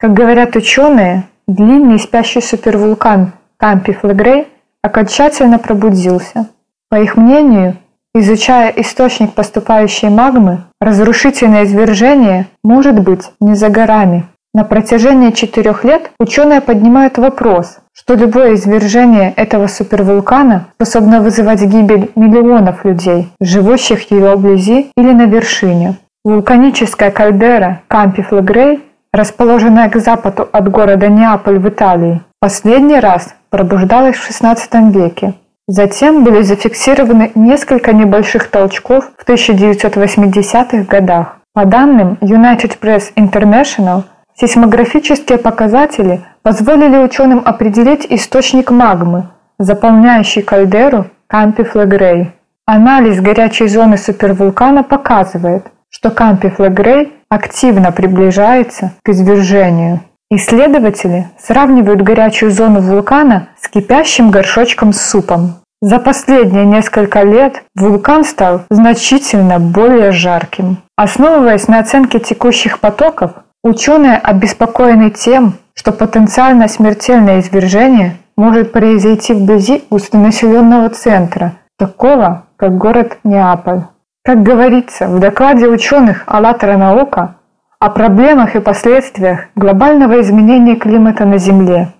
Как говорят ученые, длинный спящий супервулкан Кампи Флегрей окончательно пробудился. По их мнению, изучая источник поступающей магмы, разрушительное извержение может быть не за горами. На протяжении четырех лет ученые поднимают вопрос, что любое извержение этого супервулкана способно вызывать гибель миллионов людей, живущих его вблизи или на вершине. Вулканическая кальдера Кампи Флегрей, расположенная к западу от города Неаполь в Италии, последний раз пробуждалась в XVI веке. Затем были зафиксированы несколько небольших толчков в 1980-х годах. По данным United Press International, сейсмографические показатели позволили ученым определить источник магмы, заполняющий кальдеру Кампи Флегрей. Анализ горячей зоны супервулкана показывает, что Кампи Флегрей активно приближается к извержению. Исследователи сравнивают горячую зону вулкана с кипящим горшочком с супом. За последние несколько лет вулкан стал значительно более жарким. Основываясь на оценке текущих потоков, ученые обеспокоены тем, что потенциально смертельное извержение может произойти вблизи густонаселенного центра, такого как город Неаполь. Как говорится в докладе ученых «АЛЛАТРА наука», о проблемах и последствиях глобального изменения климата на Земле,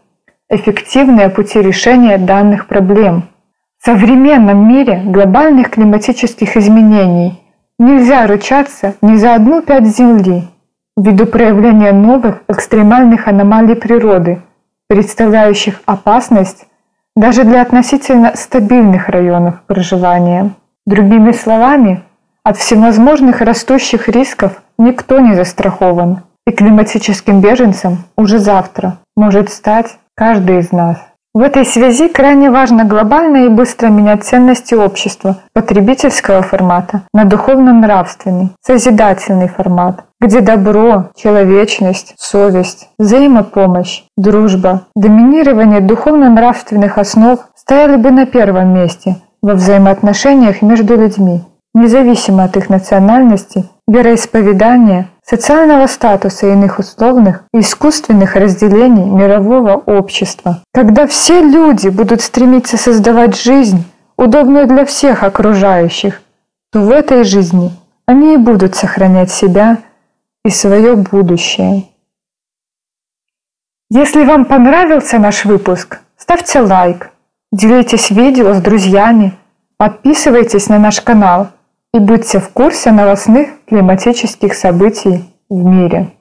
эффективные пути решения данных проблем. В современном мире глобальных климатических изменений нельзя ручаться ни за одну пять Земли ввиду проявления новых экстремальных аномалий природы, представляющих опасность даже для относительно стабильных районов проживания. Другими словами, от всевозможных растущих рисков никто не застрахован, и климатическим беженцем уже завтра может стать каждый из нас. В этой связи крайне важно глобально и быстро менять ценности общества потребительского формата на духовно-нравственный, созидательный формат, где добро, человечность, совесть, взаимопомощь, дружба, доминирование духовно-нравственных основ стояли бы на первом месте во взаимоотношениях между людьми независимо от их национальности, вероисповедания, социального статуса и иных условных и искусственных разделений мирового общества. Когда все люди будут стремиться создавать жизнь, удобную для всех окружающих, то в этой жизни они и будут сохранять себя и свое будущее. Если вам понравился наш выпуск, ставьте лайк, делитесь видео с друзьями, подписывайтесь на наш канал – и будьте в курсе новостных климатических событий в мире.